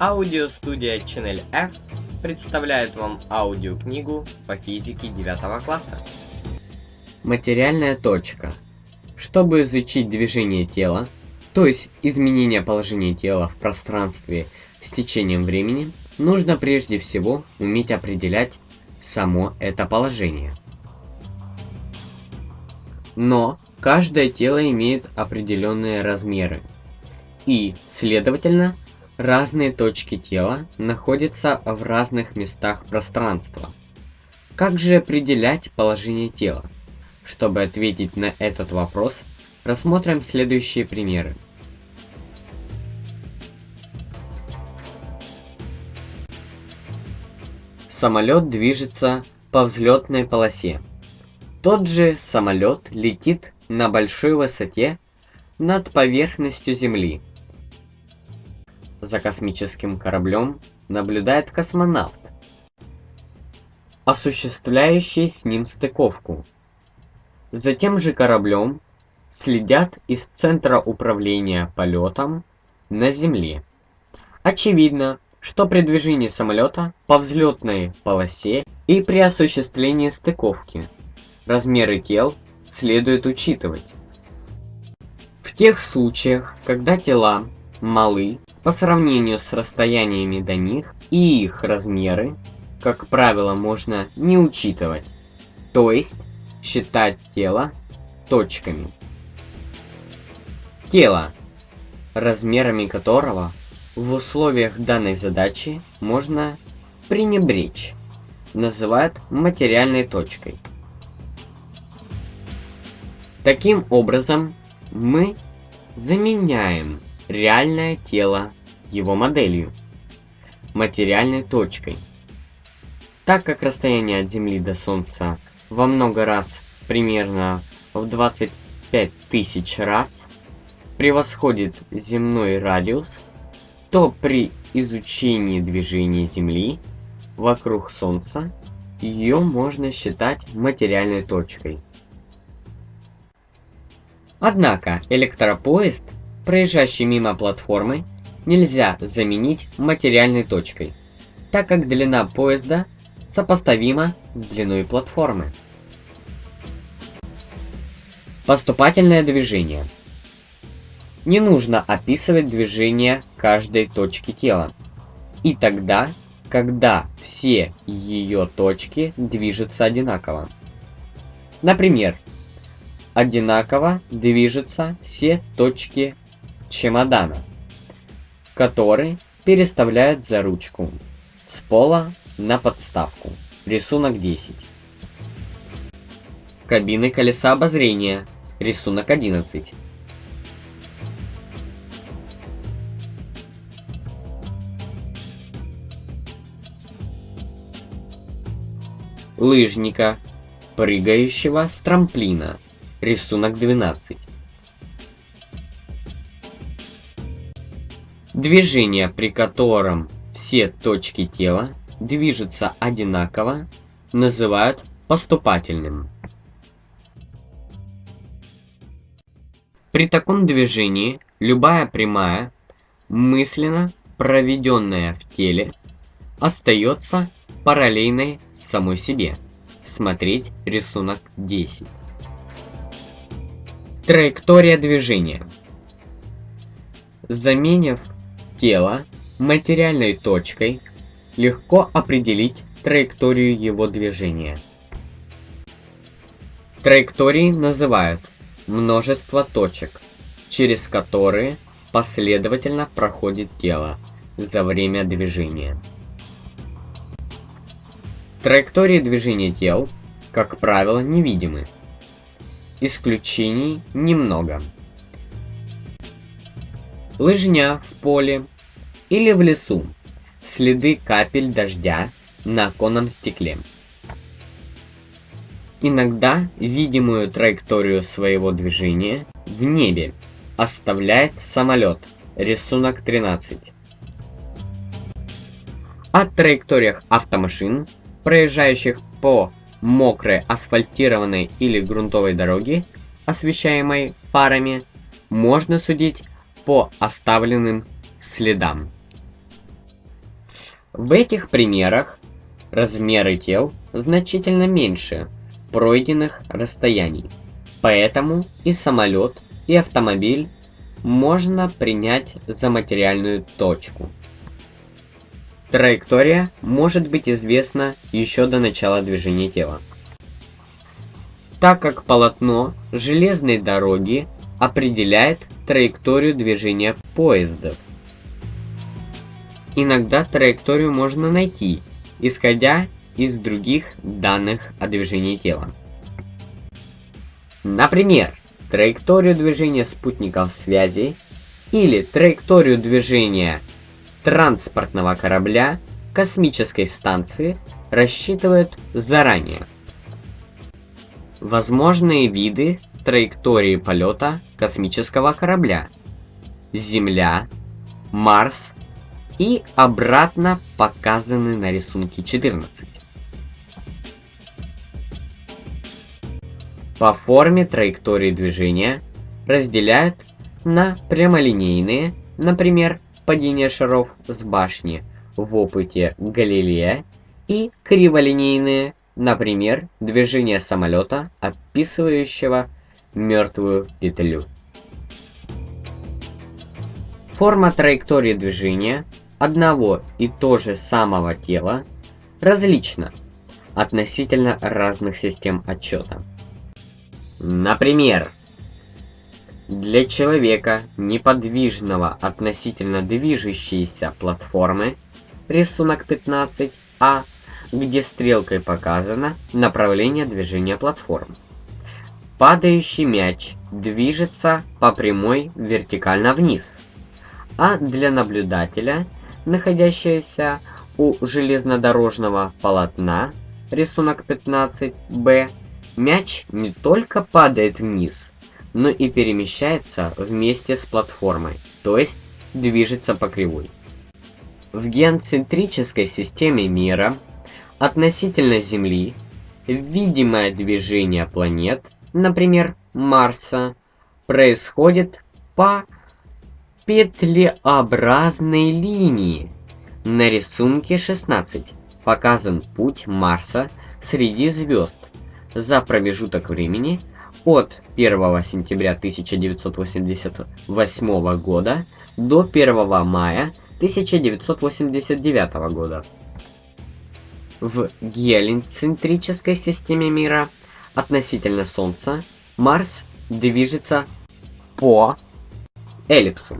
Аудиостудия Channel F представляет вам аудиокнигу по физике 9 класса. Материальная точка. Чтобы изучить движение тела, то есть изменение положения тела в пространстве с течением времени, нужно прежде всего уметь определять само это положение. Но каждое тело имеет определенные размеры и, следовательно, Разные точки тела находятся в разных местах пространства. Как же определять положение тела? Чтобы ответить на этот вопрос, рассмотрим следующие примеры. Самолет движется по взлетной полосе. Тот же самолет летит на большой высоте над поверхностью Земли за космическим кораблем наблюдает космонавт, осуществляющий с ним стыковку. За тем же кораблем следят из Центра управления полетом на Земле. Очевидно, что при движении самолета по взлетной полосе и при осуществлении стыковки размеры тел следует учитывать. В тех случаях, когда тела малы по сравнению с расстояниями до них и их размеры, как правило, можно не учитывать, то есть считать тело точками. Тело, размерами которого в условиях данной задачи можно пренебречь, называют материальной точкой. Таким образом, мы заменяем реальное тело его моделью, материальной точкой. Так как расстояние от Земли до Солнца во много раз, примерно в 25 тысяч раз, превосходит земной радиус, то при изучении движения Земли вокруг Солнца ее можно считать материальной точкой. Однако электропоезд – проезжающий мимо платформы, нельзя заменить материальной точкой, так как длина поезда сопоставима с длиной платформы. Поступательное движение. Не нужно описывать движение каждой точки тела. И тогда, когда все ее точки движутся одинаково. Например, одинаково движутся все точки чемодана, который переставляют за ручку с пола на подставку. Рисунок 10. Кабины колеса обозрения. Рисунок 11. Лыжника, прыгающего с трамплина. Рисунок 12. Движение, при котором все точки тела движутся одинаково, называют поступательным. При таком движении любая прямая, мысленно проведенная в теле, остается параллельной самой себе. Смотреть рисунок 10. Траектория движения. Заменив тела материальной точкой, легко определить траекторию его движения. Траектории называют множество точек, через которые последовательно проходит тело за время движения. Траектории движения тел, как правило, невидимы. Исключений немного. Лыжня в поле или в лесу. Следы капель дождя на оконном стекле. Иногда видимую траекторию своего движения в небе оставляет самолет. Рисунок 13. О траекториях автомашин, проезжающих по мокрой асфальтированной или грунтовой дороге, освещаемой фарами, можно судить по оставленным следам. В этих примерах размеры тел значительно меньше пройденных расстояний, поэтому и самолет, и автомобиль можно принять за материальную точку. Траектория может быть известна еще до начала движения тела. Так как полотно железной дороги определяет траекторию движения поездов. Иногда траекторию можно найти, исходя из других данных о движении тела. Например, траекторию движения спутников связи или траекторию движения транспортного корабля космической станции рассчитывают заранее. Возможные виды траектории полета космического корабля Земля, Марс и обратно показаны на рисунке 14. По форме траектории движения разделяют на прямолинейные, например, падение шаров с башни в опыте Галилея, и криволинейные, например, движение самолета, описывающего мертвую петлю. Форма траектории движения одного и то же самого тела различна относительно разных систем отчета. Например, для человека, неподвижного относительно движущейся платформы, рисунок 15а, где стрелкой показано направление движения платформы. Падающий мяч движется по прямой вертикально вниз, а для наблюдателя, находящегося у железнодорожного полотна, рисунок 15б, Мяч не только падает вниз, но и перемещается вместе с платформой, то есть движется по кривой. В геоцентрической системе мира относительно Земли видимое движение планет, например, Марса, происходит по петлеобразной линии. На рисунке 16 показан путь Марса среди звезд за промежуток времени от 1 сентября 1988 года до 1 мая 1989 года. В гелицентрической системе мира относительно Солнца Марс движется по эллипсу.